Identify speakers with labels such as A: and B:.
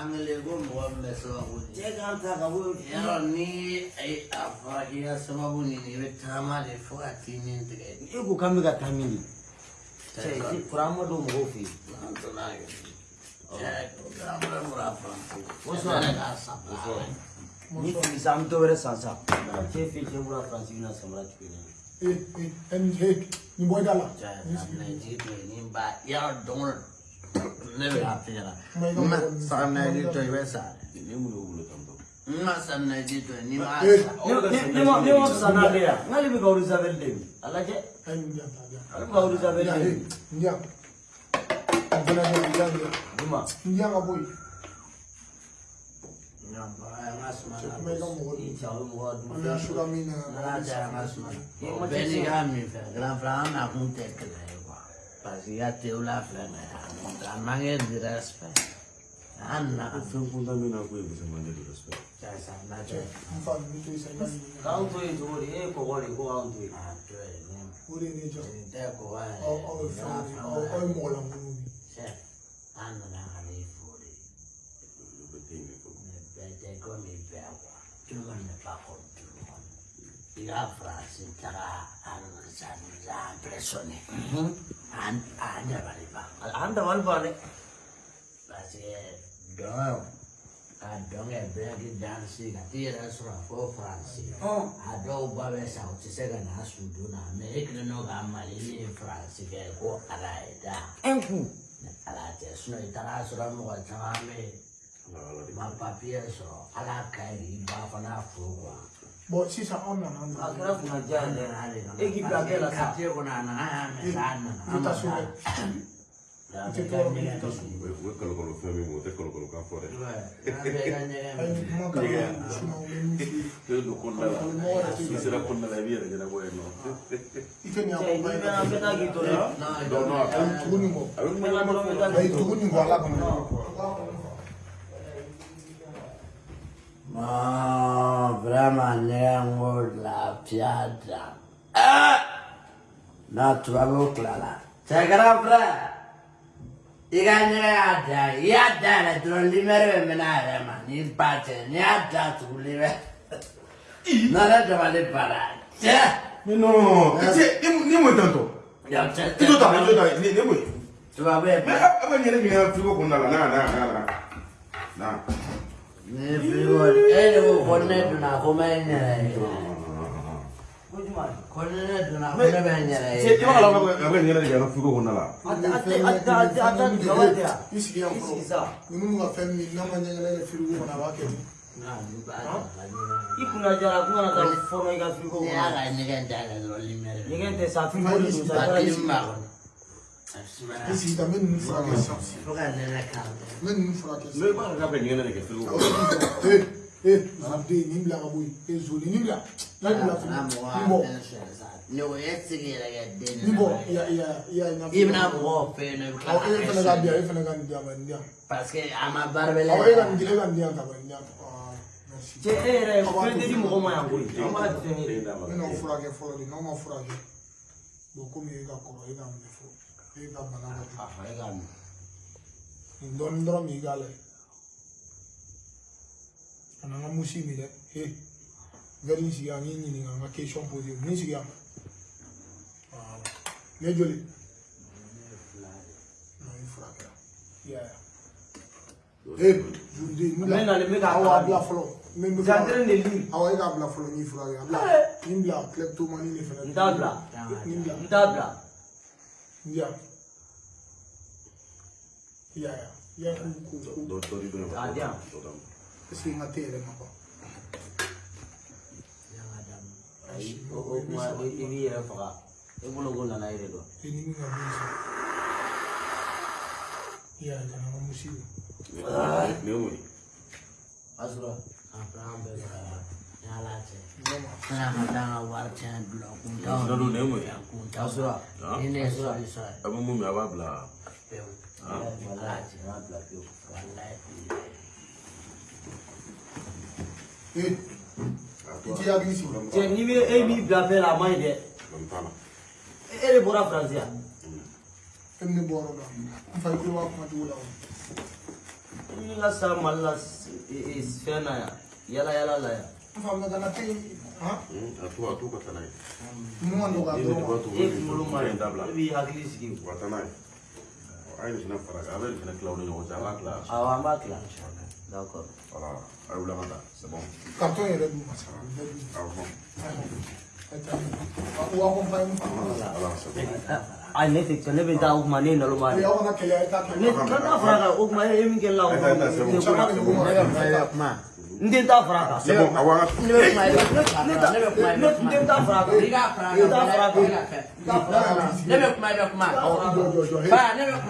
A: anglego mwame
B: sababu jega mtakabu
A: yaro ni afakia sababu nini we tama de fuka tini ntige
B: iku kambi ka tamini chai kurama do
A: mwofi antona yo kurama do mwofi
B: oso
A: ane
B: ka
A: sabla
B: ni kizamto vere sansa chefi chebura fransi vina samra chukini
C: Eh, eh, he, ni boy dala.
A: Jaya na ji to ni ba yaro don ne be afira.
C: Mai ga
A: Ma
C: mo-
A: sa na ji to ibe sa.
D: ne mu lo wulo tambo
A: Ma sa na ji to ni ma
C: Eh,
A: sa.
B: Ni ni mo ni mo sana be ya. Ngali bi gauri zabel de.
C: Ndia ta dia.
B: Ala gauri zabel
C: Ndia,
B: de.
C: eh, ndia. Mbona ndia ndia ndia.
B: Dima.
C: Ndia ga boy.
A: Nya ba ma Bɛɛ não ka min fɛ gilanfila an nakun tɛ kɛlɛ ye parce que i ka tew la filɛ nin ye a man kɛ de respect an não.
D: Fɛn kuntan min não ko ye musoman não. Respect
A: sisan n'a
C: não k'anw to yen
B: não di e
C: ye la
A: France taara an bɛɛ sɔnni an dabali ban an dabali
B: ban dɛ parce que
A: dɔn ka dɔn kɛ e bɛɛ k'i danse ka t'i yɛrɛ sɔrɔ fo
B: France
A: a dɔw ba bɛ sa u tɛ se ka na su donna mɛ e kelen don ka Mali ni France kɛ ko ala ye
B: da.
A: E ala tɛ sinɔn i taara sɔrɔ mɔgɔ
D: caman bɛ yen
A: ma papiye sɔrɔ ala
C: ka
D: e ɲi i
C: ba fana fo
D: kuwa. Bon,
B: sisan
D: anw
B: nana
D: an
C: nana.
B: A
C: kɛra kunnaja ye dɛ.
A: I. I i to pianta. Ah! Not Vavuklala. Sagrapra. Igandre Adda. Yadda, Trollimere Menare, ma in pace, ne Adda
D: sull'Iver. Non
A: è
D: già le parate. No, andiamo intanto. Tutto tale, tutto tale,
A: andiamo. Va
D: bene.
A: Ma
D: a venire mi ha frigo con la na na na na.
A: Ne frigo,
D: e devo connettere una commedia. Eh. fuko kɔnɔna la?
C: I sigi
B: yan
C: fɔlɔ
B: ni
C: minnu ka fɛn min n'a ma ɲɛgɛnɛ kɛ firigo kɔnɔ a b'a kɛ
A: di i
B: kunna jara kun kana taa fɔlɔ i ka
A: firigo kɔnɔ
B: ɲɛgɛn tɛ sa
A: firigo
B: de
A: don
B: Esi
A: da
C: men nou fwa ke sa. Fwa
A: ka nè la ka.
C: Men nou fwa
D: ke
C: sa.
D: Mè ba ka pe nye nè de ke fwe
C: ou.
D: Kɔnɔ
C: bɛ min fɔ, ee ee zuden nin bila ka bɔ yen ee zoli nin bila n'a bila fili
A: Na
C: nin
A: mo
C: bɔ
A: wa sa. Ne o ye sigi yɛrɛ kɛ den.
C: nin bɔ i y'a i y'a i y'a ɲɛfɔ.
A: I bɛna mɔgɔw fɛ yen nɔ i bɛ
C: Awɔ
A: tila
C: e fana ka di yan e fana ka nin di yan ba nin di yan.
A: parce que a ma baara bɛ
C: Awɔ e ka nin di e ka nin di yan ka ban nin di yan. Aa merci.
B: Cɛ e yɛrɛ fɛn tɛ di mɔgɔ ma yan koyi. An b'a fɛn
D: den
B: ye.
D: d'a ma
C: Ne n'aw furakɛ fɔlɔ de n'aw ma furakɛ bon komi e ka kɔrɔ e ka minɛ fɔlɔ e ka bana ka jugu.
A: A e ka min.
C: nin dɔɔnin dɔrɔn min i k'a lajɛ ka na n ka musi min dɛ he vɛri in sigi yan n k'i ɲininka n ka question posé min sigi yan ne joli non i furakɛra i y'a ye he juruden n
B: Mɛ nalen bɛ k'a
C: a
B: kalan.
C: bila fɔlɔ min bɛ
B: de lire.
C: awɔ e k'a bila fɔlɔ n y'i furakɛ a bila nin bila kleptomani de fɛnɛ
B: N t'a bila.
C: nin bila
B: N t'a bila.
C: n di yan i y'a ye i y'a ye ko ko
D: ma
B: A di
C: Kasi ngatirin ako. Ay, oo, mga ibiyara pa na naire do. T'i hakili sigi
B: Cɛ n'i bɛ e b'i bila fɛn la a man ɲi dɛ. E e de bɔra Faransi yan.
C: fɛn min bɔra o la n fa i kulo b'a kuma cogo la o
B: Ni ka sa Mali la e- e- fɛn na yan yala yala la yan
C: n fa mɛ kana tɛ han
D: A to a to ka taa n'a ye.
C: mun ka nɔgɔya
D: I bɛ
C: dɔrɔn ma
B: e kunkolo ma ɲi
D: dabila.
B: e b'i hakili sigi
D: Wa taa n'a ye. A ye nin fana fara kan, a bɛ nin fana tila u ni ɲɔgɔn cɛ, an b'a tila.
B: awɔ an b'a tila d'accord
D: Voilà, a ye wuli an c'est bon.
C: carton yɛrɛ d'u ma sa u bɛɛ d'u ma
D: Awɔ.
C: o accompagne
D: Voilà, c'est bon.
B: ayi ne tɛ ne bɛ taa o kuma ne ye naloma
C: o
B: de
C: y'aw kana kɛlɛ a ye taa
B: ne t'a fara kan o kuma e min kɛ la o
C: kuma
A: i
B: n den t'a fara kan
D: C'est bon, awɔ,
A: ne bɛ kuma i bɛ ne bɛ kuma i
B: ne
A: bɛ
B: den t'a fara kan
A: i ka fara
B: ne t'a fara kan
A: kan ne bɛ kuma i bɛ kuma ba ne bɛ kuma